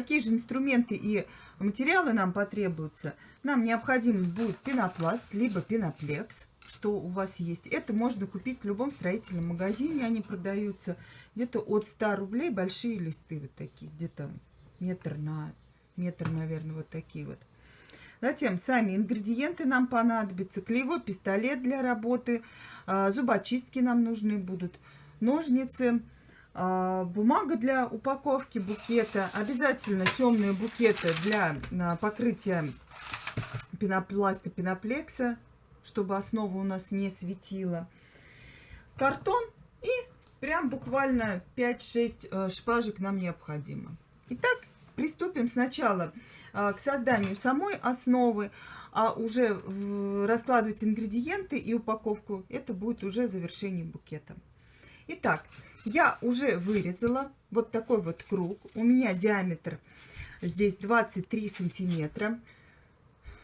какие же инструменты и материалы нам потребуются. Нам необходим будет пенопласт, либо пеноплекс, что у вас есть. Это можно купить в любом строительном магазине, они продаются где-то от 100 рублей, большие листы вот такие, где-то метр на метр, наверное, вот такие вот. Затем сами ингредиенты нам понадобятся. Клеевой пистолет для работы, а, зубочистки нам нужны будут, ножницы, а, бумага для упаковки букета, обязательно темные букеты для а, покрытия пенопласта, пеноплекса, чтобы основа у нас не светила, картон и прям буквально 5-6 э, шпажек нам необходимо. Итак, приступим сначала а, к созданию самой основы, а уже раскладывать ингредиенты и упаковку, это будет уже завершение букета. Итак, я уже вырезала вот такой вот круг. У меня диаметр здесь 23 сантиметра.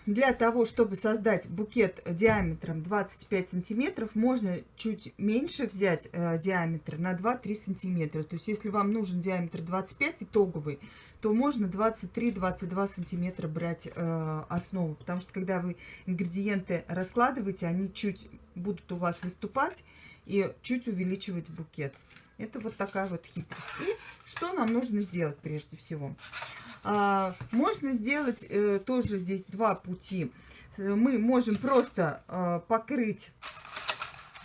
Для того, чтобы создать букет диаметром 25 сантиметров, можно чуть меньше взять э, диаметр на 2-3 сантиметра. То есть, если вам нужен диаметр 25 итоговый, то можно 23-22 сантиметра брать э, основу. Потому что, когда вы ингредиенты раскладываете, они чуть будут у вас выступать и чуть увеличивать букет. Это вот такая вот хитрость. И что нам нужно сделать прежде всего? А, можно сделать э, тоже здесь два пути. Мы можем просто э, покрыть,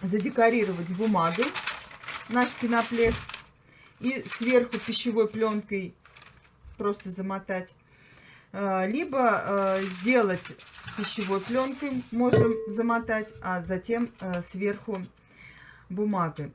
задекорировать бумагой наш пеноплекс и сверху пищевой пленкой просто замотать. Э, либо э, сделать пищевой пленкой можем замотать, а затем э, сверху бумагой.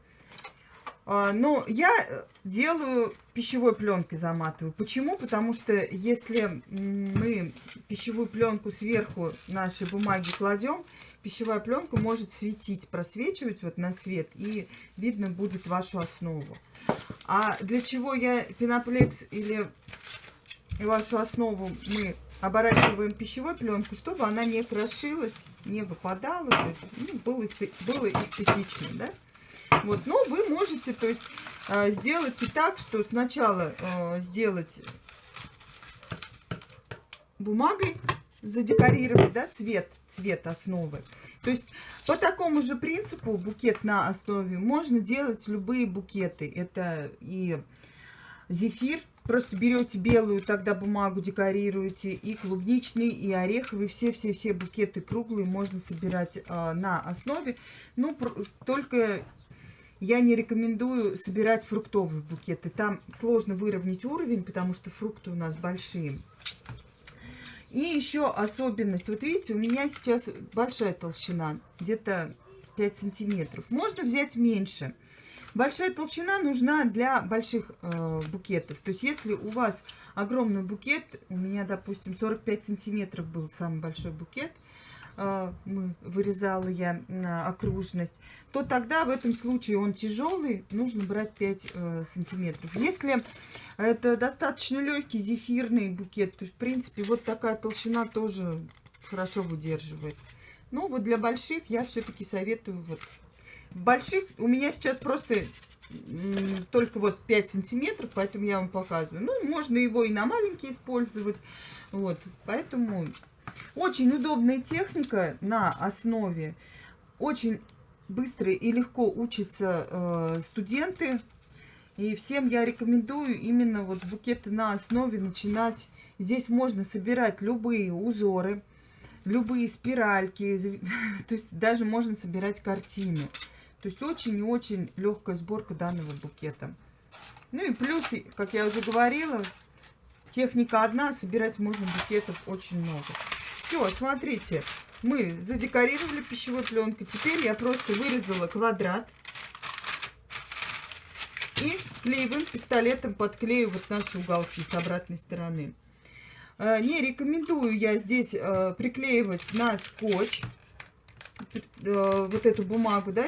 А, но я э, делаю пищевой пленкой заматываю. Почему? Потому что если мы пищевую пленку сверху нашей бумаги кладем, пищевая пленка может светить, просвечивать вот на свет, и видно будет вашу основу. А для чего я пеноплекс или вашу основу мы оборачиваем пищевой пленку, чтобы она не крошилась, не выпадала, ну, было, было эстетично, да? Вот, но вы можете, то есть, э, сделать и так, что сначала э, сделать бумагой, задекорировать, да, цвет, цвет основы. То есть, по такому же принципу букет на основе можно делать любые букеты. Это и зефир, просто берете белую, тогда бумагу декорируете, и клубничный, и ореховый, все-все-все букеты круглые можно собирать э, на основе. Ну, только я не рекомендую собирать фруктовые букеты. Там сложно выровнять уровень, потому что фрукты у нас большие. И еще особенность. Вот видите, у меня сейчас большая толщина, где-то 5 сантиметров. Можно взять меньше. Большая толщина нужна для больших э, букетов. То есть, если у вас огромный букет, у меня, допустим, 45 сантиметров был самый большой букет, вырезала я окружность, то тогда в этом случае он тяжелый, нужно брать 5 э, сантиметров. Если это достаточно легкий зефирный букет, то в принципе вот такая толщина тоже хорошо выдерживает. Но вот для больших я все-таки советую вот больших у меня сейчас просто только вот 5 сантиметров, поэтому я вам показываю. Ну, можно его и на маленький использовать. Вот, поэтому очень удобная техника на основе. Очень быстро и легко учатся э, студенты. И всем я рекомендую именно вот букеты на основе начинать. Здесь можно собирать любые узоры, любые спиральки. То есть даже можно собирать картины. То есть очень и очень легкая сборка данного букета. Ну и плюс, как я уже говорила, техника одна, собирать можно букетов очень много. Все, смотрите, мы задекорировали пищевой пленкой. Теперь я просто вырезала квадрат. И клеевым пистолетом подклею вот наши уголки с обратной стороны. Э, не рекомендую я здесь э, приклеивать на скотч э, вот эту бумагу, да,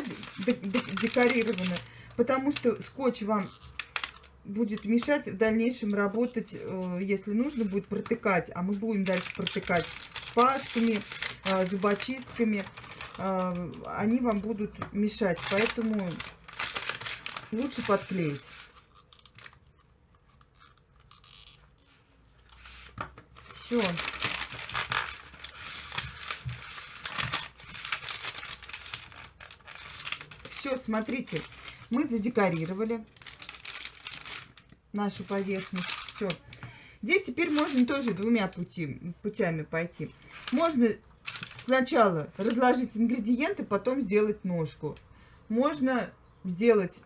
декорированную, потому что скотч вам будет мешать в дальнейшем работать, если нужно будет протыкать, а мы будем дальше протыкать шпажками, а, зубочистками, а, они вам будут мешать. Поэтому лучше подклеить. Все. Все, смотрите, мы задекорировали нашу поверхность. Все. Здесь теперь можно тоже двумя пути, путями пойти. Можно сначала разложить ингредиенты, потом сделать ножку. Можно сделать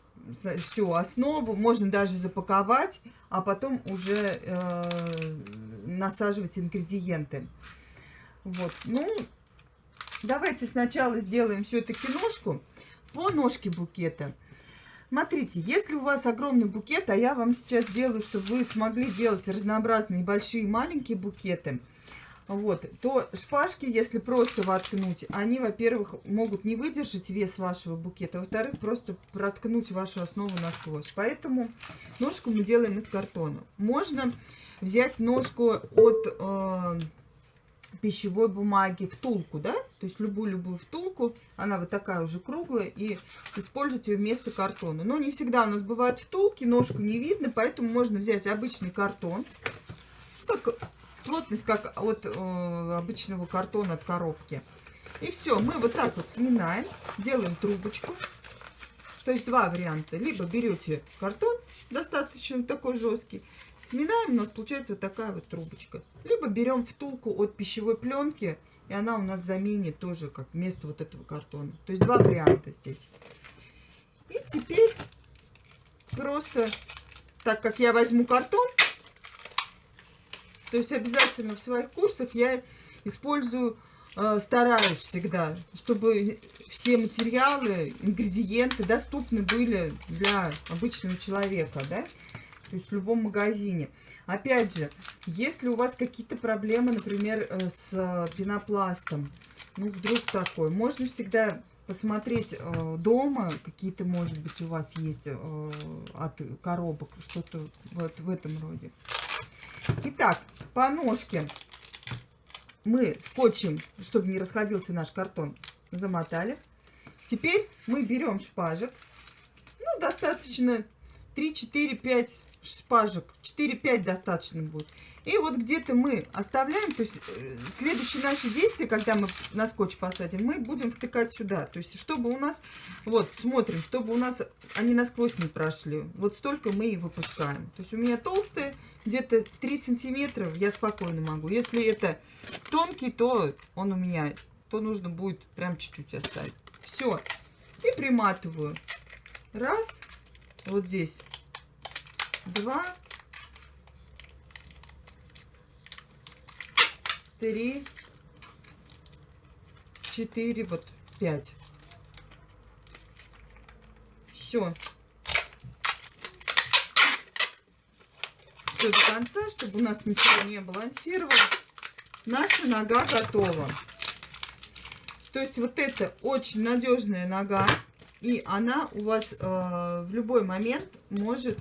всю основу, можно даже запаковать, а потом уже э, насаживать ингредиенты. Вот, ну, давайте сначала сделаем все-таки ножку по ножке букета. Смотрите, если у вас огромный букет, а я вам сейчас делаю, чтобы вы смогли делать разнообразные большие и маленькие букеты, вот, то шпажки, если просто воткнуть, они, во-первых, могут не выдержать вес вашего букета, во-вторых, просто проткнуть вашу основу насквозь. Поэтому ножку мы делаем из картона. Можно взять ножку от... Э, пищевой бумаги, втулку, да, то есть любую-любую втулку, она вот такая уже круглая, и использовать ее вместо картона. Но не всегда у нас бывают втулки, ножку не видно, поэтому можно взять обычный картон, так, плотность как от э, обычного картона от коробки. И все, мы вот так вот сминаем, делаем трубочку. То есть два варианта. Либо берете картон, достаточно такой жесткий, Сминаем, у нас получается вот такая вот трубочка. Либо берем втулку от пищевой пленки, и она у нас заменит тоже как вместо вот этого картона. То есть два варианта здесь. И теперь просто, так как я возьму картон, то есть обязательно в своих курсах я использую, стараюсь всегда, чтобы все материалы, ингредиенты доступны были для обычного человека, да то есть в любом магазине. Опять же, если у вас какие-то проблемы, например, э, с пенопластом, ну, вдруг такой, можно всегда посмотреть э, дома, какие-то, может быть, у вас есть э, от коробок, что-то вот в этом роде. Итак, по ножке мы скотчем, чтобы не расходился наш картон, замотали. Теперь мы берем шпажек, ну, достаточно 3, 4, 5 шпажек. 4-5 достаточно будет. И вот где-то мы оставляем, то есть э, следующие наши действия, когда мы на скотч посадим, мы будем втыкать сюда. То есть чтобы у нас, вот смотрим, чтобы у нас они насквозь не прошли. Вот столько мы и выпускаем. То есть у меня толстые, где-то 3 сантиметра я спокойно могу. Если это тонкий, то он у меня, то нужно будет прям чуть-чуть оставить. Все. И приматываю. Раз. Вот здесь два, три, четыре, вот пять. Все. Все до конца, чтобы у нас ничего не балансировало. Наша нога готова. То есть вот это очень надежная нога. И она у вас э, в любой момент может,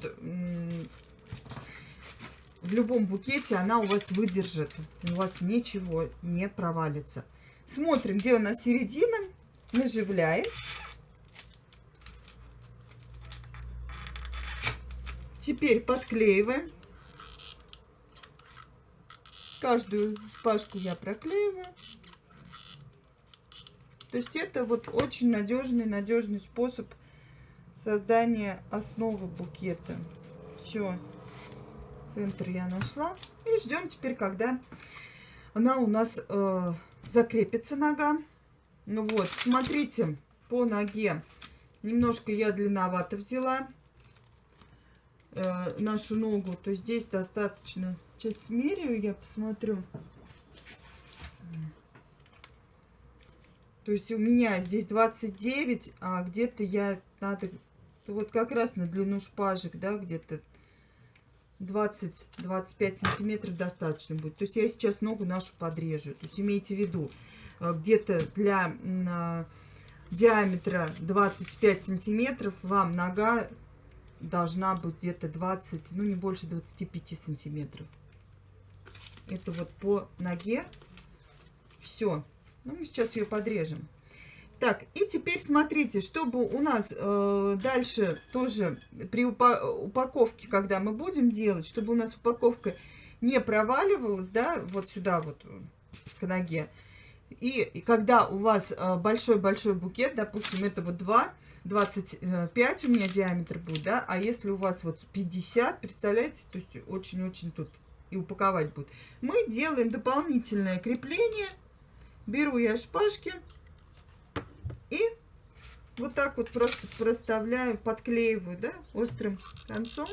в любом букете она у вас выдержит. У вас ничего не провалится. Смотрим, где у нас середина. Наживляем. Теперь подклеиваем. Каждую шпажку я проклеиваю. То есть это вот очень надежный, надежный способ создания основы букета. Все, центр я нашла. И ждем теперь, когда она у нас э, закрепится нога. Ну вот, смотрите, по ноге немножко я длинновато взяла э, нашу ногу. То здесь достаточно. Сейчас смеряю, я посмотрю. То есть у меня здесь 29, а где-то я надо... Вот как раз на длину шпажек, да, где-то 20-25 сантиметров достаточно будет. То есть я сейчас ногу нашу подрежу. То есть имейте в виду, э, где-то для а, диаметра 25 сантиметров вам нога должна быть где-то 20, ну не больше 25 сантиметров. Это вот по ноге. Все. Ну, мы сейчас ее подрежем. Так, и теперь смотрите, чтобы у нас э, дальше тоже при упаковке, когда мы будем делать, чтобы у нас упаковка не проваливалась, да, вот сюда вот к ноге. И, и когда у вас большой-большой букет, допустим, это вот 2, 25 у меня диаметр будет, да, а если у вас вот 50, представляете, то есть очень-очень тут и упаковать будет. Мы делаем дополнительное крепление. Беру я шпажки и вот так вот просто проставляю, подклеиваю, да, острым концом.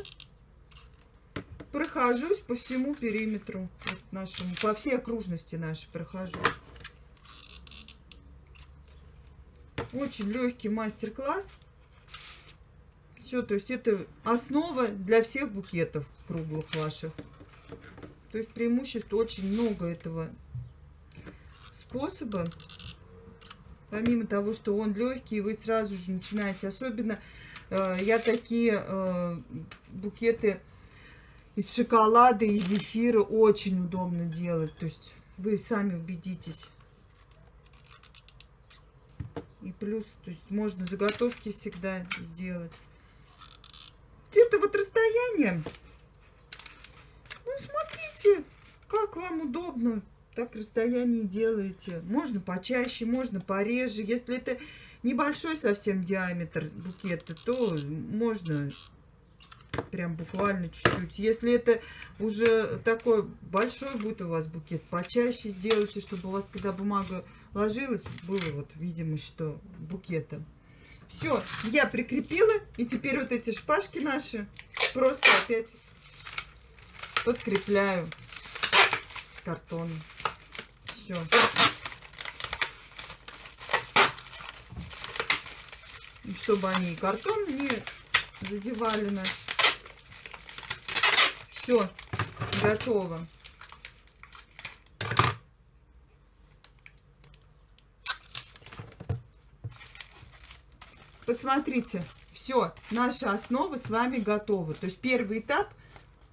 Прохожусь по всему периметру вот нашему, по всей окружности нашей прохожу. Очень легкий мастер-класс. Все, то есть это основа для всех букетов круглых ваших. То есть преимуществ очень много этого способа. Помимо того, что он легкий, вы сразу же начинаете. Особенно э, я такие э, букеты из шоколада и зефира очень удобно делать. То есть вы сами убедитесь. И плюс, то есть можно заготовки всегда сделать. Где-то вот расстояние. Ну, смотрите, как вам удобно, так расстояние делаете. Можно почаще, можно пореже. Если это небольшой совсем диаметр букета, то можно прям буквально чуть-чуть. Если это уже такой большой будет у вас букет, почаще сделайте, чтобы у вас, когда бумага ложилась, было вот видимость, что букета. Все, я прикрепила, и теперь вот эти шпажки наши просто опять подкрепляю картоном. Все. Чтобы они картон не задевали нас. Все, готово. Посмотрите, все, наша основа с вами готова. То есть первый этап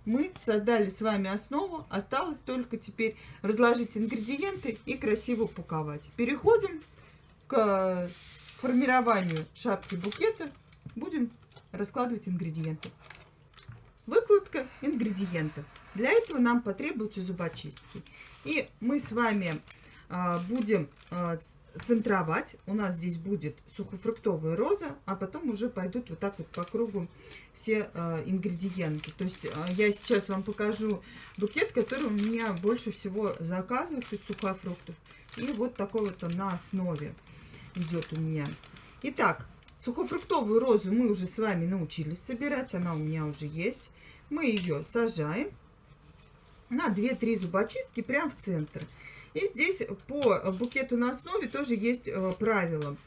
мы создали с вами основу. Осталось только теперь разложить ингредиенты и красиво упаковать. Переходим к формированию шапки букета. Будем раскладывать ингредиенты. Выкладка ингредиентов. Для этого нам потребуются зубочистки. И мы с вами а, будем а, центровать. У нас здесь будет сухофруктовая роза, а потом уже пойдут вот так вот по кругу все э, ингредиенты. То есть э, я сейчас вам покажу букет, который у меня больше всего заказывают из сухофруктов. И вот такой вот он на основе идет у меня. Итак, сухофруктовую розу мы уже с вами научились собирать. Она у меня уже есть. Мы ее сажаем на 2-3 зубочистки прямо в центр. И здесь по букету на основе тоже есть э, правило.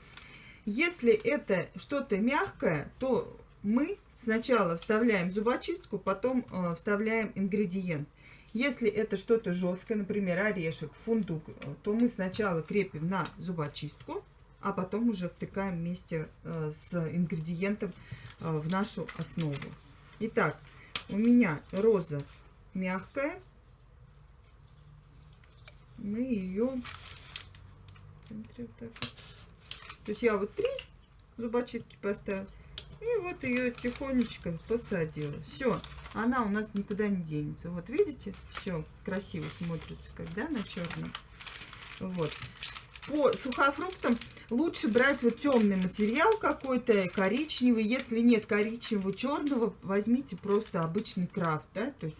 Если это что-то мягкое, то мы сначала вставляем зубочистку, потом э, вставляем ингредиент. Если это что-то жесткое, например, орешек, фундук, э, то мы сначала крепим на зубочистку, а потом уже втыкаем вместе с ингредиентом в нашу основу. Итак, у меня роза мягкая, мы ее вот. То есть я вот три зубочистки поставила. И вот ее тихонечко посадила. Все, она у нас никуда не денется. Вот видите, все красиво смотрится, когда на черном. Вот. По сухофруктам лучше брать вот темный материал какой-то, коричневый. Если нет коричневого, черного, возьмите просто обычный крафт, да, то есть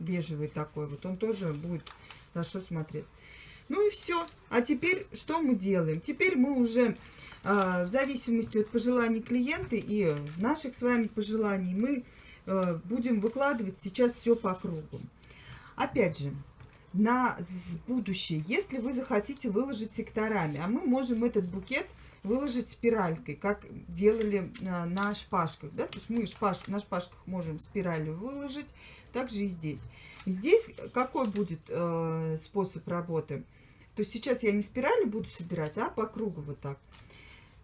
бежевый такой. Вот он тоже будет хорошо смотреть. Ну и все. А теперь что мы делаем? Теперь мы уже э, в зависимости от пожеланий клиента и наших с вами пожеланий мы э, будем выкладывать сейчас все по кругу. Опять же, на будущее, если вы захотите выложить секторами, а мы можем этот букет выложить спиралькой, как делали э, на шпажках. Да? То есть мы шпаж, на шпажках можем спиралью выложить, также и здесь. Здесь какой будет э, способ работы? То есть сейчас я не спирали буду собирать, а по кругу вот так.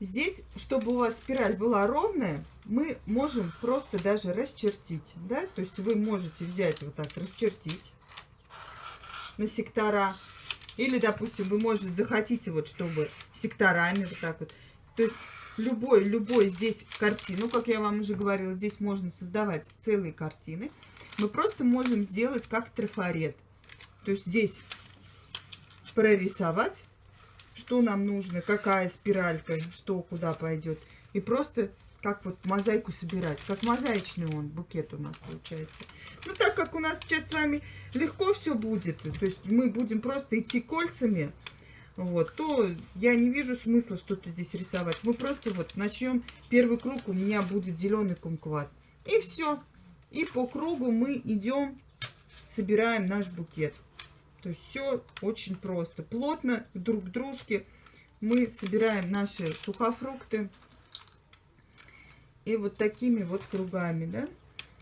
Здесь, чтобы у вас спираль была ровная, мы можем просто даже расчертить. Да? То есть вы можете взять вот так, расчертить на сектора. Или, допустим, вы, можете захотите, вот, чтобы секторами вот так вот. То есть любой, любой здесь картину, как я вам уже говорила, здесь можно создавать целые картины. Мы просто можем сделать как трафарет. То есть здесь прорисовать, что нам нужно, какая спиралька, что куда пойдет. И просто как вот мозаику собирать. Как мозаичный он, букет у нас получается. Ну, так как у нас сейчас с вами легко все будет, то есть мы будем просто идти кольцами, вот, то я не вижу смысла что-то здесь рисовать. Мы просто вот начнем. Первый круг у меня будет зеленый кумкват. И все. И по кругу мы идем, собираем наш букет. То есть все очень просто. Плотно друг к дружке мы собираем наши сухофрукты. И вот такими вот кругами, да.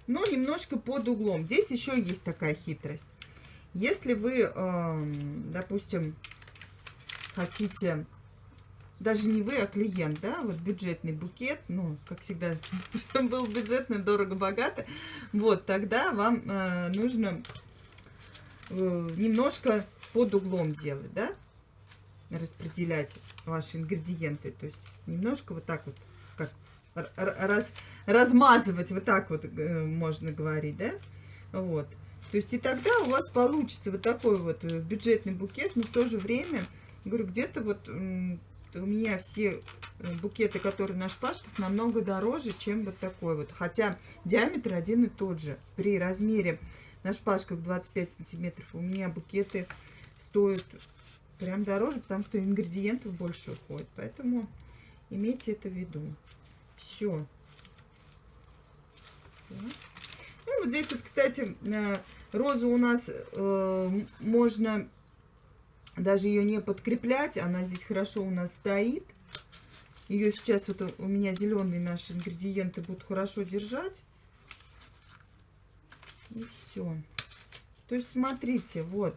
Но немножко под углом. Здесь еще есть такая хитрость. Если вы, эм, допустим, хотите, даже не вы, а клиент, да, вот бюджетный букет, ну, как всегда, чтобы был бюджетный, дорого-богато, вот, тогда вам э, нужно э, немножко под углом делать, да, распределять ваши ингредиенты, то есть немножко вот так вот, как раз, размазывать, вот так вот э, можно говорить, да, вот. То есть и тогда у вас получится вот такой вот э, бюджетный букет, но в то же время Говорю, где-то вот у меня все э, букеты, которые на шпажках, намного дороже, чем вот такой вот. Хотя диаметр один и тот же. При размере на шпажках 25 сантиметров у меня букеты стоят прям дороже, потому что ингредиентов больше уходит. Поэтому имейте это в виду. Все. Ну, вот здесь вот, кстати, э, розу у нас э, можно даже ее не подкреплять, она здесь хорошо у нас стоит. Ее сейчас вот у меня зеленые наши ингредиенты будут хорошо держать. И все. То есть смотрите, вот.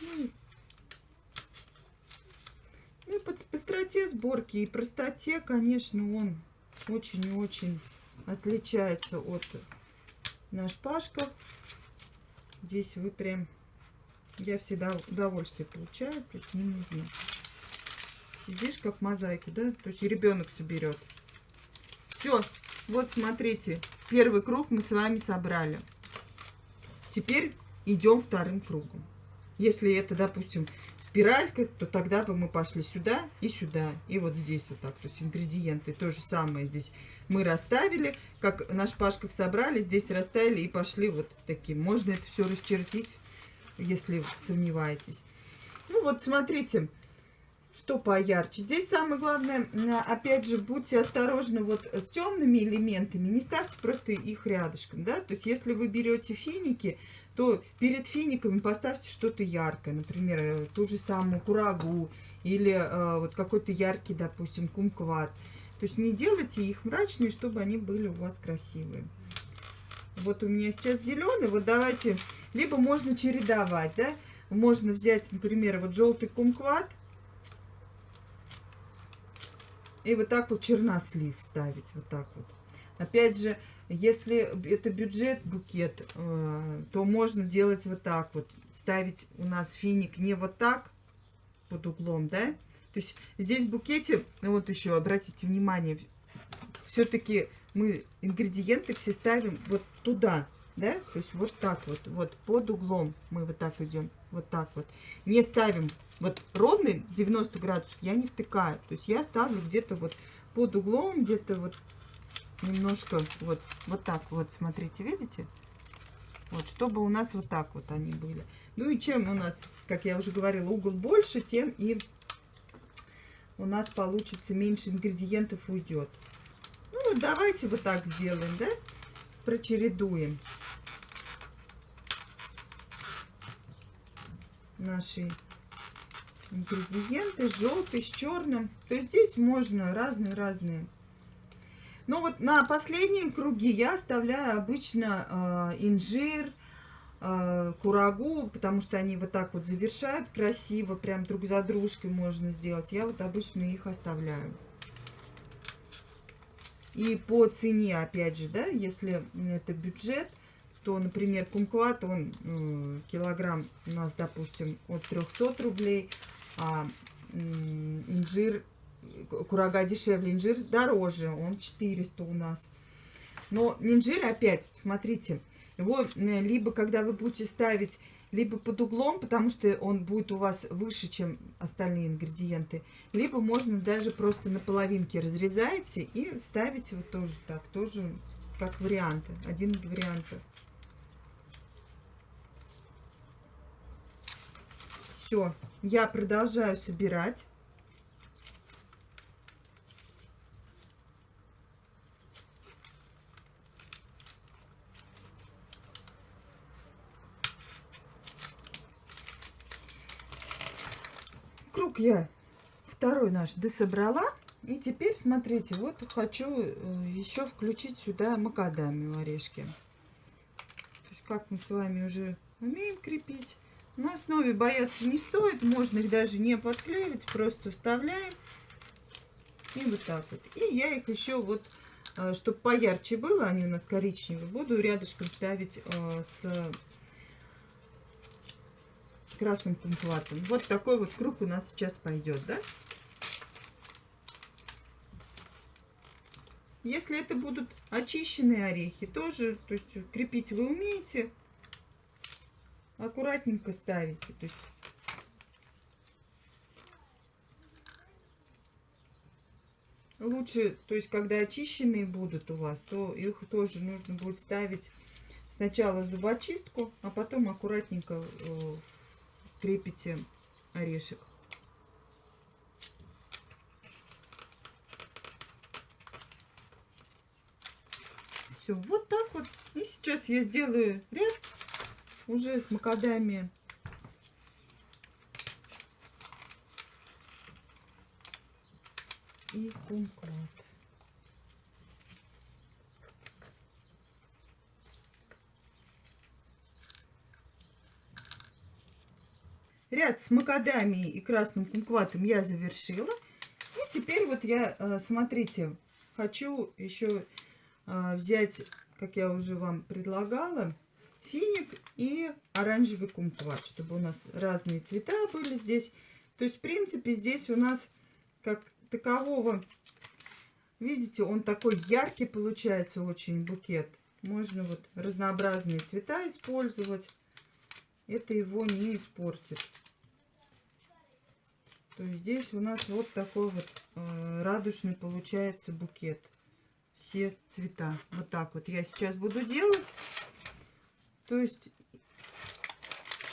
Ну, ну по быстроте сборки и простоте, конечно, он очень и очень отличается от на шпажках. Здесь вы прям, я всегда удовольствие получаю, то есть не нужно. Сидишь как мозаику, да, то есть ребенок все берет. Все, вот смотрите, первый круг мы с вами собрали. Теперь идем вторым кругом. Если это, допустим, спиралькой, то тогда бы мы пошли сюда и сюда. И вот здесь вот так. То есть ингредиенты то же самое здесь мы расставили. Как на шпажках собрали, здесь расставили и пошли вот таким. Можно это все расчертить, если сомневаетесь. Ну вот смотрите, что поярче. Здесь самое главное, опять же, будьте осторожны вот с темными элементами. Не ставьте просто их рядышком, да. То есть если вы берете финики, то перед финиками поставьте что-то яркое, например, э, ту же самую курагу или э, вот какой-то яркий, допустим, кумкват. То есть не делайте их мрачные, чтобы они были у вас красивые. Вот у меня сейчас зеленый, вот давайте, либо можно чередовать, да, можно взять, например, вот желтый кумкват и вот так вот чернослив ставить, вот так вот. Опять же, если это бюджет букет, э, то можно делать вот так вот. Ставить у нас финик не вот так под углом, да? То есть здесь в букете, вот еще обратите внимание, все-таки мы ингредиенты все ставим вот туда, да? То есть вот так вот, вот под углом мы вот так идем, вот так вот. Не ставим вот ровный 90 градусов, я не втыкаю. То есть я ставлю где-то вот под углом, где-то вот немножко вот, вот так вот, смотрите, видите? Вот, чтобы у нас вот так вот они были. Ну и чем у нас, как я уже говорила, угол больше, тем и у нас получится меньше ингредиентов уйдет. Ну вот давайте вот так сделаем, да? Прочередуем наши ингредиенты. Желтый с черным. То есть здесь можно разные-разные ну вот на последнем круге я оставляю обычно э, инжир, э, курагу, потому что они вот так вот завершают красиво, прям друг за дружкой можно сделать. Я вот обычно их оставляю. И по цене, опять же, да, если это бюджет, то, например, кумкват, он э, килограмм у нас, допустим, от 300 рублей, а инжир, курага дешевле, инжир дороже, он 400 у нас. Но инжир опять, смотрите, его либо когда вы будете ставить либо под углом, потому что он будет у вас выше, чем остальные ингредиенты, либо можно даже просто на половинке разрезаете и ставите вот тоже так, тоже как варианты, один из вариантов. Все, я продолжаю собирать. Круг я второй наш дособрала. И теперь, смотрите, вот хочу э, еще включить сюда макадамию орешки. То есть, как мы с вами уже умеем крепить. На основе бояться не стоит, можно их даже не подклеивать, просто вставляем. И вот так вот. И я их еще вот, э, чтобы поярче было, они у нас коричневые, буду рядышком ставить э, с красным кумплатом. Вот такой вот круг у нас сейчас пойдет, да? Если это будут очищенные орехи, тоже, то есть крепить вы умеете, аккуратненько ставите. То есть лучше, то есть когда очищенные будут у вас, то их тоже нужно будет ставить сначала зубочистку, а потом аккуратненько э, крепите орешек. Все, вот так вот. И сейчас я сделаю ряд уже с макадамией. И кумклад. Ряд с макадамией и красным кумкватом я завершила. И теперь вот я, э, смотрите, хочу еще э, взять, как я уже вам предлагала, финик и оранжевый кумкват, чтобы у нас разные цвета были здесь. То есть, в принципе, здесь у нас как такового, видите, он такой яркий получается очень букет. Можно вот разнообразные цвета использовать. Это его не испортит. То есть здесь у нас вот такой вот э, радужный получается букет. Все цвета. Вот так вот я сейчас буду делать. То есть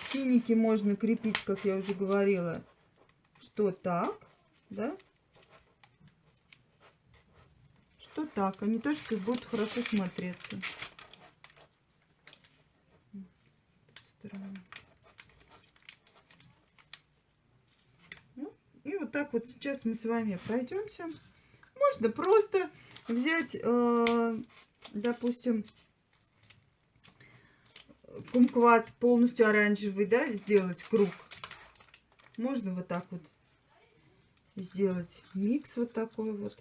финики можно крепить, как я уже говорила, что так, да, что так. Они тоже будут хорошо смотреться. Ну, и вот так вот сейчас мы с вами пройдемся. Можно просто взять, э, допустим, кумкват полностью оранжевый, да, сделать круг. Можно вот так вот сделать микс вот такой вот.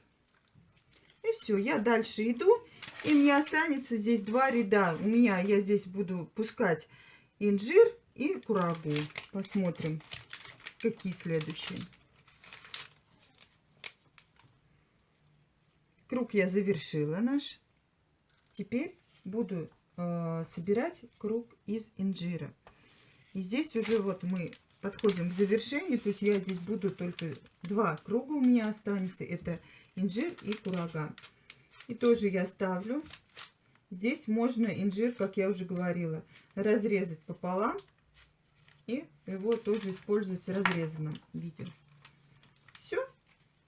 И все, я дальше иду. И мне останется здесь два ряда. У меня, я здесь буду пускать инжир и курагу. Посмотрим, какие следующие. Круг я завершила наш. Теперь буду э, собирать круг из инжира. И здесь уже вот мы подходим к завершению. То есть я здесь буду только два круга у меня останется. Это инжир и курага. И тоже я ставлю. Здесь можно инжир, как я уже говорила, разрезать пополам. И его тоже использовать в разрезанном виде.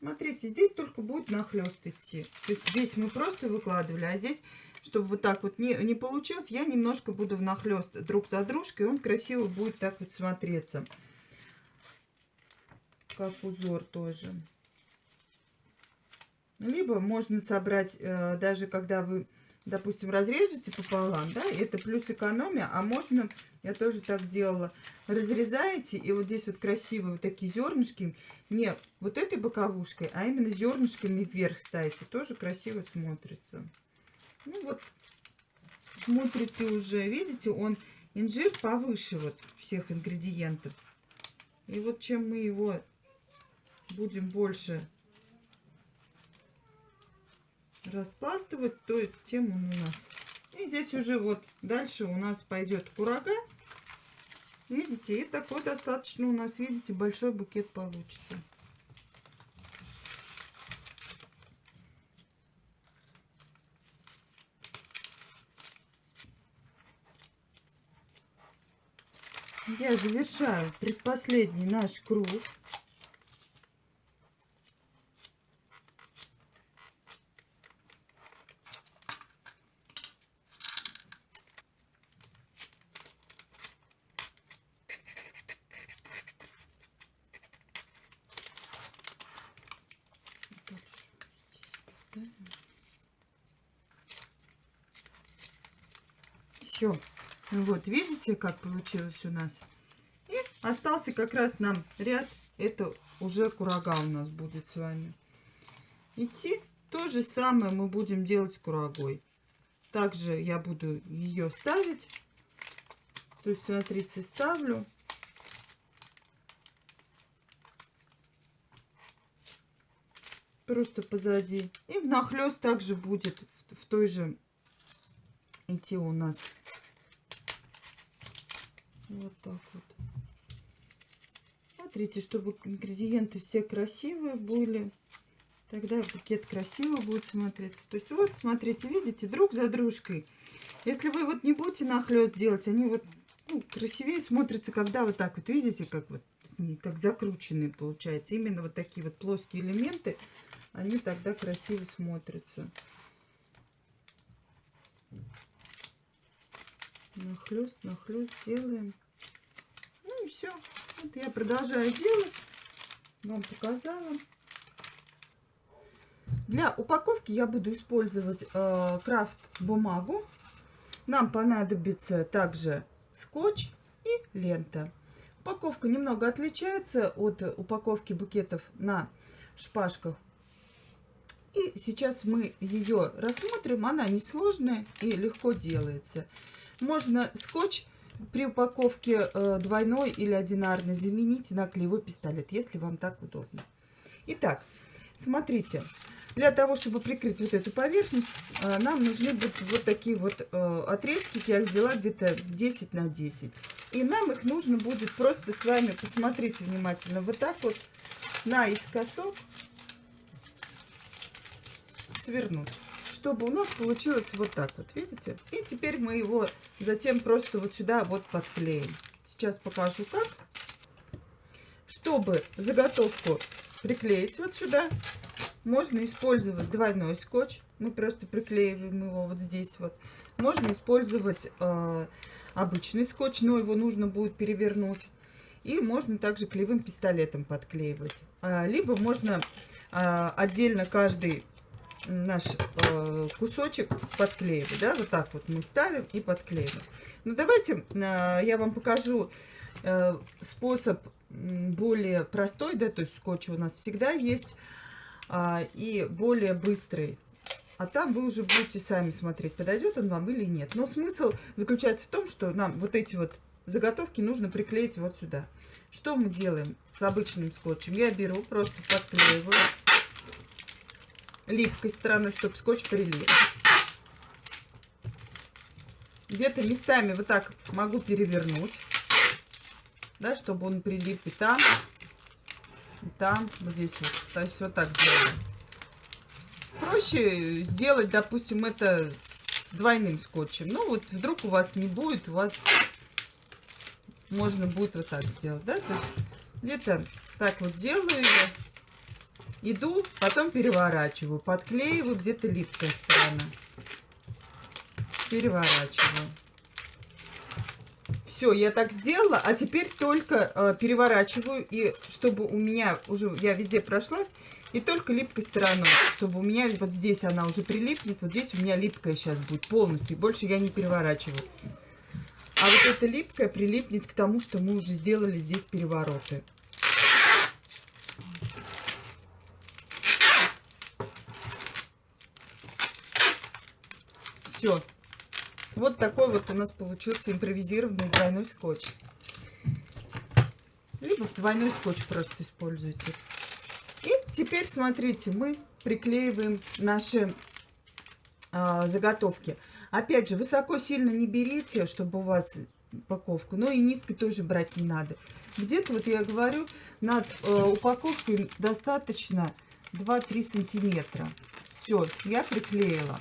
Смотрите, здесь только будет нахлест идти. То есть здесь мы просто выкладывали, а здесь чтобы вот так вот не, не получилось, я немножко буду внахлёст друг за дружкой, он красиво будет так вот смотреться. Как узор тоже. Либо можно собрать, э, даже когда вы, допустим, разрежете пополам, да, это плюс экономия, а можно, я тоже так делала, разрезаете, и вот здесь вот красивые вот такие зернышки, не вот этой боковушкой, а именно зернышками вверх ставите, тоже красиво смотрится. Ну вот, смотрите уже, видите, он инжир повыше вот всех ингредиентов. И вот чем мы его будем больше распластывать, то тем он у нас. И здесь уже вот дальше у нас пойдет курага. Видите, и такой достаточно у нас, видите, большой букет получится. Я завершаю предпоследний наш круг. Все. Ну вот, видите, как получилось у нас? И остался как раз нам ряд. Это уже курага у нас будет с вами. Идти то же самое мы будем делать курагой. Также я буду ее ставить. То есть, смотрите, ставлю. Просто позади. И внахлёст также будет в той же идти у нас вот так вот. Смотрите, чтобы ингредиенты все красивые были. Тогда букет красиво будет смотреться. То есть вот, смотрите, видите, друг за дружкой. Если вы вот не будете нахлест делать, они вот ну, красивее смотрятся, когда вот так вот, видите, как вот как закрученные получается. Именно вот такие вот плоские элементы, они тогда красиво смотрятся. Нахлест, нахлест делаем. Ну и все. Вот я продолжаю делать. Вам показала. Для упаковки я буду использовать э, крафт бумагу. Нам понадобится также скотч и лента. Упаковка немного отличается от упаковки букетов на шпажках. И сейчас мы ее рассмотрим. Она несложная и легко делается. Можно скотч при упаковке э, двойной или одинарной заменить на клеевой пистолет, если вам так удобно. Итак, смотрите. Для того, чтобы прикрыть вот эту поверхность, э, нам нужны будут вот такие вот э, отрезки. Я взяла где-то 10 на 10. И нам их нужно будет просто с вами, посмотрите внимательно, вот так вот наискосок свернуть чтобы у нас получилось вот так вот, видите? И теперь мы его затем просто вот сюда вот подклеим. Сейчас покажу как. Чтобы заготовку приклеить вот сюда, можно использовать двойной скотч. Мы просто приклеиваем его вот здесь вот. Можно использовать э, обычный скотч, но его нужно будет перевернуть. И можно также клеевым пистолетом подклеивать. А, либо можно а, отдельно каждый наш э, кусочек подклеивать, да, вот так вот мы ставим и подклеиваем. Ну, давайте э, я вам покажу э, способ более простой, да, то есть скотч у нас всегда есть, э, и более быстрый. А там вы уже будете сами смотреть, подойдет он вам или нет. Но смысл заключается в том, что нам вот эти вот заготовки нужно приклеить вот сюда. Что мы делаем с обычным скотчем? Я беру, просто подклеиваю липкой стороной, чтобы скотч прилип. Где-то местами вот так могу перевернуть, да, чтобы он прилип и там, и там, вот здесь вот. То есть вот так делаем. Проще сделать, допустим, это с двойным скотчем. Ну вот вдруг у вас не будет, у вас можно будет вот так сделать, да, где-то так вот делаю я. Иду, потом переворачиваю, подклеиваю, где-то липкая сторона. Переворачиваю. Все, я так сделала, а теперь только э, переворачиваю, и чтобы у меня уже, я везде прошлась, и только липкой стороной, чтобы у меня вот здесь она уже прилипнет, вот здесь у меня липкая сейчас будет полностью, больше я не переворачиваю. А вот эта липкая прилипнет к тому, что мы уже сделали здесь перевороты. Все. Вот такой вот у нас получился импровизированный двойной скотч. Либо двойной скотч просто используйте. теперь смотрите, мы приклеиваем наши э, заготовки. Опять же, высоко сильно не берите, чтобы у вас упаковку, но и низко тоже брать не надо. Где-то, вот я говорю, над э, упаковкой достаточно 2-3 сантиметра. Все, я приклеила.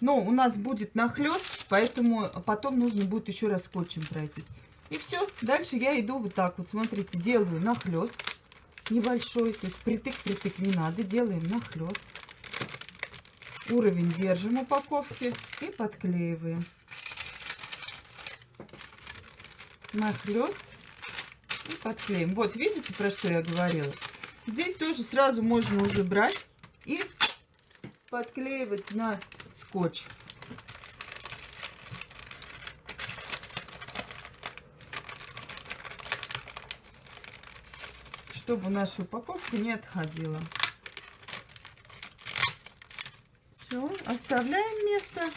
Но у нас будет нахлест, поэтому потом нужно будет еще раз скотчем пройтись. И все, дальше я иду вот так вот, смотрите, делаю нахлест небольшой, то есть притык-притык не надо, делаем нахлест. Уровень держим упаковки и подклеиваем. Нахлест и подклеим. Вот, видите, про что я говорила? Здесь тоже сразу можно уже брать и подклеивать на скотч. Чтобы наша упаковка не отходила. Все, оставляем место.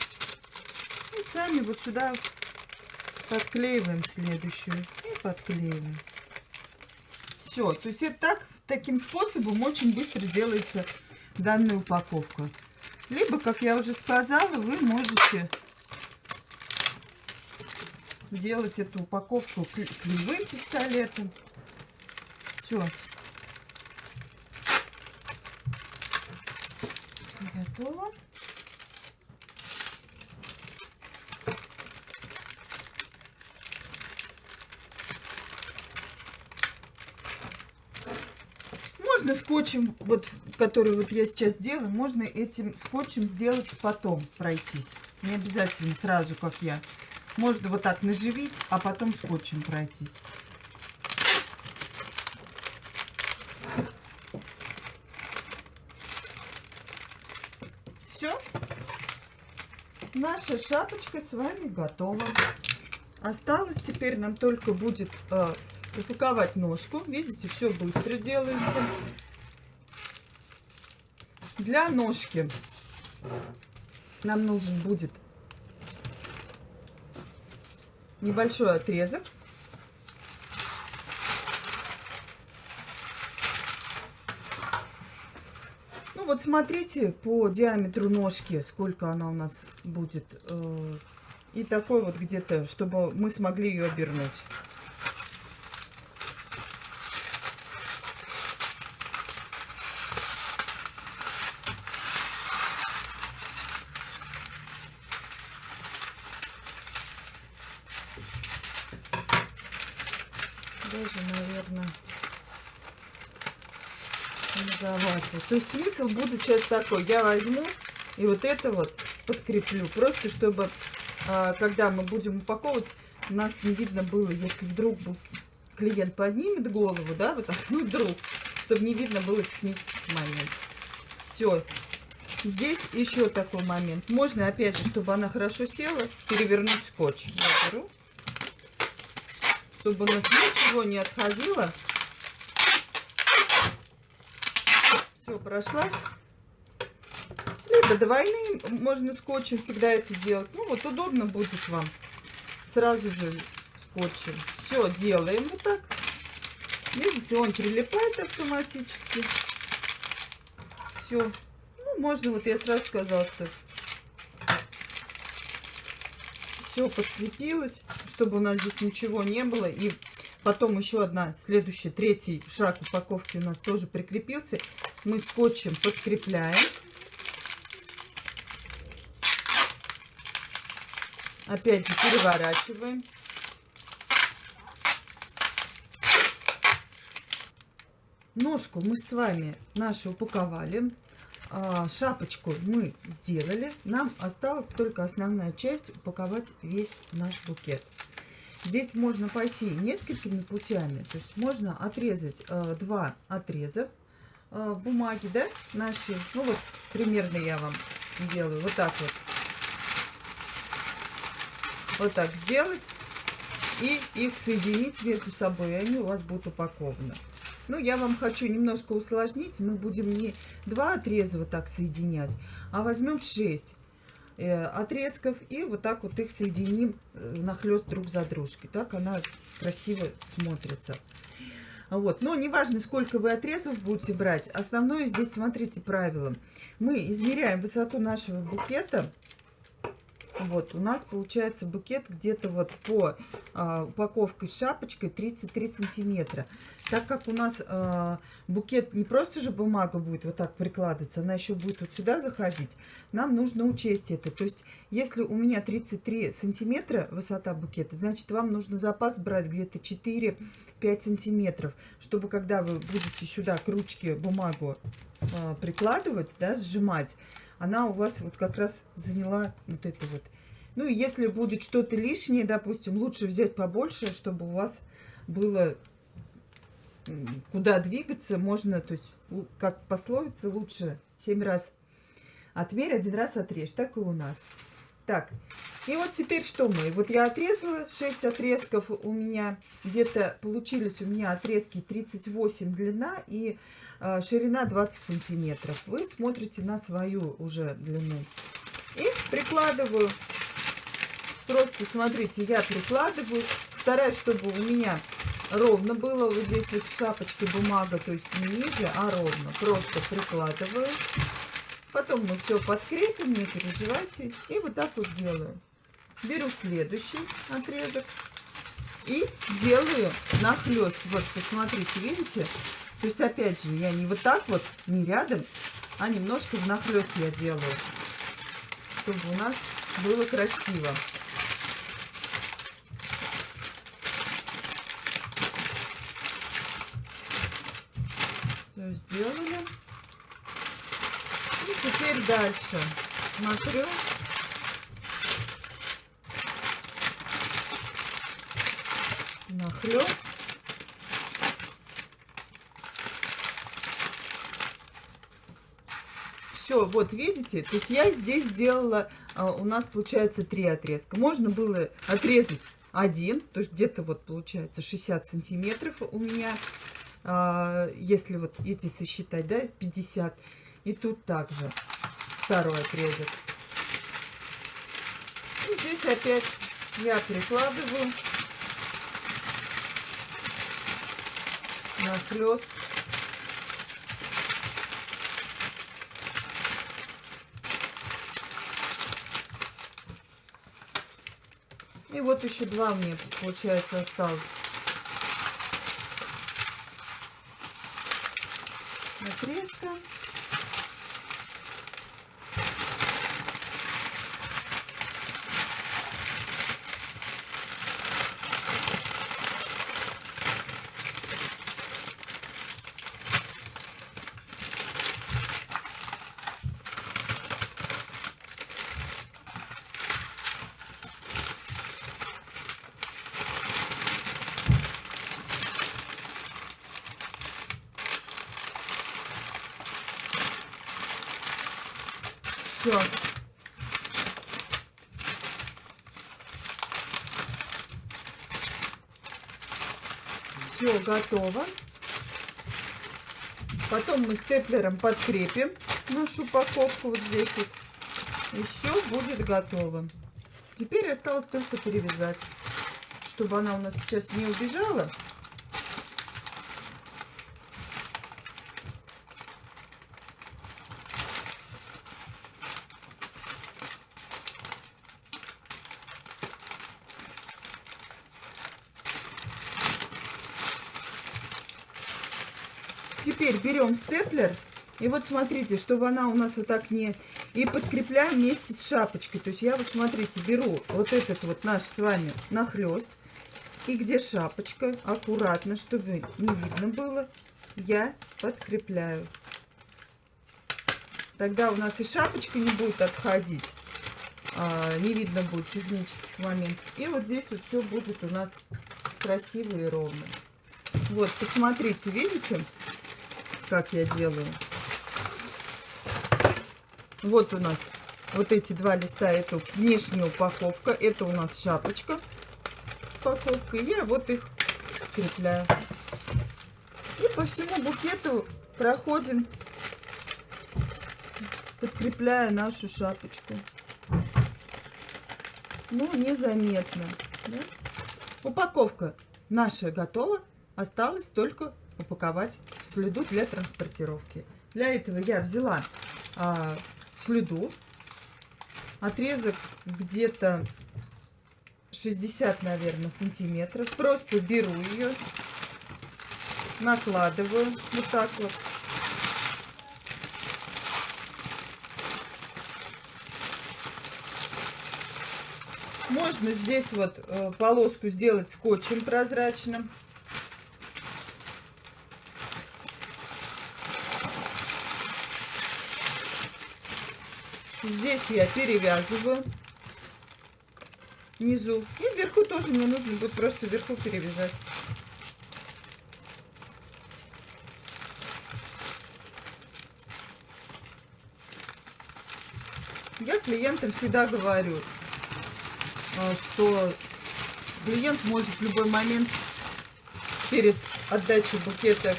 И сами вот сюда подклеиваем следующую. И подклеиваем. Все, то есть это так, таким способом очень быстро делается данная упаковка. Либо, как я уже сказала, вы можете делать эту упаковку клеевым пистолетом. Все. Готово. Можно скотчем, вот, который вот я сейчас делаю, можно этим скотчем сделать потом, пройтись. Не обязательно сразу, как я. Можно вот так наживить, а потом скотчем пройтись. Все. Наша шапочка с вами готова. Осталось теперь нам только будет э, упаковать ножку. Видите, все быстро делается. Для ножки нам нужен будет небольшой отрезок. Ну вот смотрите по диаметру ножки, сколько она у нас будет. Э, и такой вот где-то, чтобы мы смогли ее обернуть. даже, наверное, многовато. То смысл будет сейчас такой. Я возьму и вот это вот подкреплю. Просто чтобы, а, когда мы будем упаковывать, нас не видно было, если вдруг клиент поднимет голову, да, вот так, ну вдруг, чтобы не видно было технический момент. Все. Здесь еще такой момент. Можно, опять же, чтобы она хорошо села, перевернуть скотч. Я беру чтобы у нас ничего не отходило. Все, прошлась. Либо двойным, можно скотчем всегда это делать. Ну, вот удобно будет вам. Сразу же скотчем. Все, делаем вот так. Видите, он прилипает автоматически. Все. Ну, можно, вот я сразу сказала, что все подкрепилось, чтобы у нас здесь ничего не было. И потом еще одна, следующий, третий шаг упаковки у нас тоже прикрепился. Мы скотчем подкрепляем. Опять же переворачиваем. Ножку мы с вами нашу упаковали. А, шапочку мы сделали. Нам осталась только основная часть упаковать весь наш букет. Здесь можно пойти несколькими путями. То есть можно отрезать э, два отреза бумаги, да, наши. Ну вот примерно я вам делаю. Вот так вот. Вот так сделать. И их соединить между собой. И они у вас будут упакованы. Ну, я вам хочу немножко усложнить. Мы будем не два отреза вот так соединять, а возьмем 6 э, отрезков и вот так вот их соединим э, нахлест друг за дружкой. Так она красиво смотрится. Вот. Но неважно, сколько вы отрезов будете брать. Основное здесь, смотрите, правило. Мы измеряем высоту нашего букета. Вот, у нас получается букет где-то вот по э, упаковке с шапочкой 33 сантиметра. Так как у нас э, букет не просто же бумага будет вот так прикладываться, она еще будет вот сюда заходить, нам нужно учесть это. То есть, если у меня 33 сантиметра высота букета, значит, вам нужно запас брать где-то 4-5 сантиметров, чтобы когда вы будете сюда к ручке бумагу э, прикладывать, да, сжимать, она у вас вот как раз заняла вот это вот. Ну, и если будет что-то лишнее, допустим, лучше взять побольше, чтобы у вас было куда двигаться. Можно, то есть, как пословица, лучше 7 раз отмерь, один раз отрежь. Так и у нас. Так, и вот теперь что мы? Вот я отрезала 6 отрезков у меня. Где-то получились у меня отрезки 38 длина и а, ширина 20 сантиметров. Вы смотрите на свою уже длину. И прикладываю. Просто смотрите, я прикладываю. Стараюсь, чтобы у меня ровно было. Вот здесь вот шапочки бумага, то есть не ниже, а ровно. Просто прикладываю. Потом мы все подкрепим, не переживайте. И вот так вот делаю. Беру следующий отрезок. И делаю нахлест. Вот, посмотрите, видите? То есть, опять же, я не вот так вот, не рядом, а немножко внахлёст я делаю, чтобы у нас было красиво. Все сделали. И теперь дальше смотрю. Нахлёст. все, вот видите, то есть я здесь сделала, а, у нас получается три отрезка. Можно было отрезать один, то есть где-то вот получается 60 сантиметров у меня, а, если вот эти сосчитать, да, 50. И тут также второй отрезок. И здесь опять я прикладываю на хлест И вот еще два мне, получается, осталось. Отрезка. Все. Все готово. Потом мы степлером подкрепим нашу упаковку вот здесь вот. И все будет готово. Теперь осталось только перевязать, чтобы она у нас сейчас не убежала. Теперь берем степлер. И вот смотрите, чтобы она у нас вот так не... И подкрепляем вместе с шапочкой. То есть я вот, смотрите, беру вот этот вот наш с вами нахлест. И где шапочка, аккуратно, чтобы не видно было, я подкрепляю. Тогда у нас и шапочка не будет отходить. А, не видно будет технических моментов. И вот здесь вот все будет у нас красиво и ровно. Вот, посмотрите, видите? Как я делаю. Вот у нас вот эти два листа, это внешняя упаковка, это у нас шапочка упаковка, и я вот их скрепляю. И по всему букету проходим, подкрепляя нашу шапочку. Ну, незаметно. Да? Упаковка наша готова. Осталось только упаковать слюду для транспортировки. Для этого я взяла а, слюду, отрезок где-то 60, наверное, сантиметров. Просто беру ее, накладываю вот так вот. Можно здесь вот э, полоску сделать скотчем прозрачным. Здесь я перевязываю внизу. И вверху тоже мне нужно будет просто вверху перевязать. Я клиентам всегда говорю, а, что клиент может в любой момент перед отдачей букета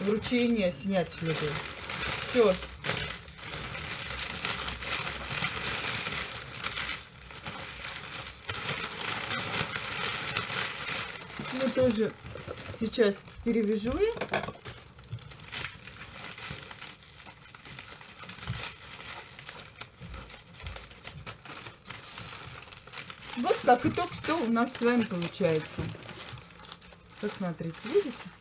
вручения снять следы. Все. Ну, тоже сейчас перевяжу я. Вот как итог, что у нас с вами получается. Посмотрите, видите?